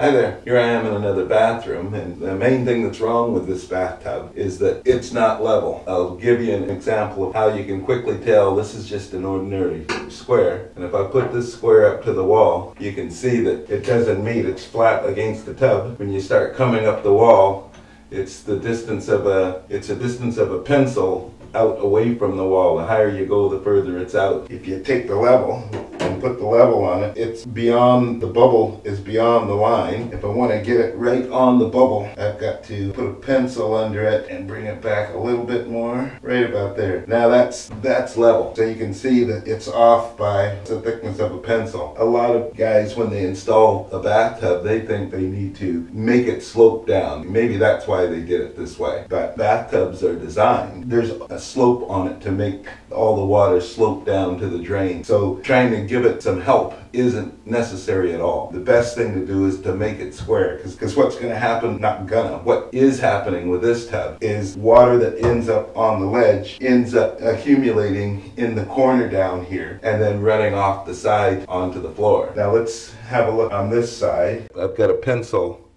Hi there, here I am in another bathroom and the main thing that's wrong with this bathtub is that it's not level. I'll give you an example of how you can quickly tell this is just an ordinary square and if I put this square up to the wall you can see that it doesn't meet, it's flat against the tub. When you start coming up the wall it's the distance of a, it's a distance of a pencil out away from the wall. The higher you go, the further it's out. If you take the level and put the level on it, it's beyond, the bubble is beyond the line. If I want to get it right on the bubble, I've got to put a pencil under it and bring it back a little bit more, right about there. Now that's, that's level. So you can see that it's off by the thickness of a pencil. A lot of guys, when they install a bathtub, they think they need to make it slope down. Maybe that's why they did it this way. But bathtubs are designed. There's a slope on it to make all the water slope down to the drain. So trying to give it some help isn't necessary at all. The best thing to do is to make it square because what's going to happen, not gonna, what is happening with this tub is water that ends up on the ledge ends up accumulating in the corner down here and then running off the side onto the floor. Now let's have a look on this side. I've got a pencil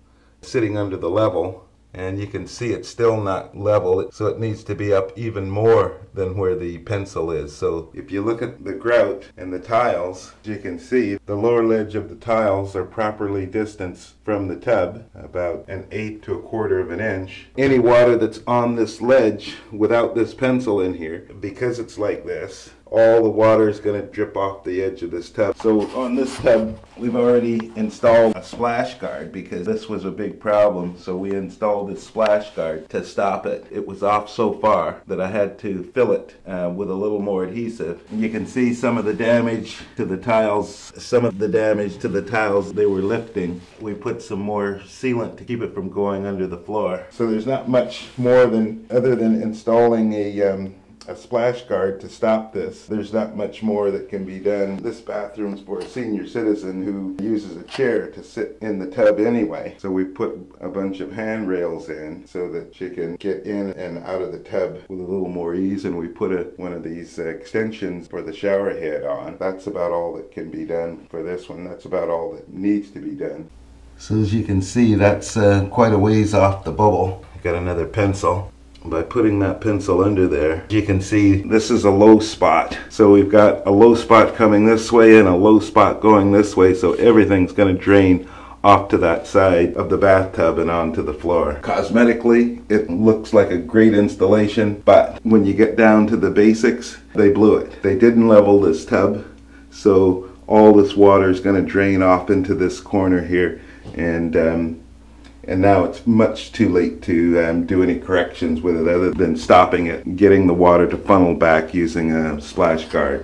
sitting under the level and you can see it's still not level so it needs to be up even more than where the pencil is. So if you look at the grout and the tiles you can see the lower ledge of the tiles are properly distanced from the tub about an eighth to a quarter of an inch. Any water that's on this ledge without this pencil in here because it's like this all the water is going to drip off the edge of this tub. So on this tub, we've already installed a splash guard because this was a big problem. So we installed this splash guard to stop it. It was off so far that I had to fill it uh, with a little more adhesive. And you can see some of the damage to the tiles, some of the damage to the tiles they were lifting. We put some more sealant to keep it from going under the floor. So there's not much more than other than installing a um, a splash guard to stop this. There's not much more that can be done. This bathroom's for a senior citizen who uses a chair to sit in the tub anyway. So we put a bunch of handrails in so that she can get in and out of the tub with a little more ease and we put a, one of these uh, extensions for the shower head on. That's about all that can be done for this one. That's about all that needs to be done. So as you can see that's uh, quite a ways off the bubble. Got another pencil by putting that pencil under there you can see this is a low spot so we've got a low spot coming this way and a low spot going this way so everything's going to drain off to that side of the bathtub and onto the floor. Cosmetically, it looks like a great installation, but when you get down to the basics, they blew it. They didn't level this tub, so all this water is going to drain off into this corner here, and um, and now it's much too late to um, do any corrections with it other than stopping it, getting the water to funnel back using a splash guard.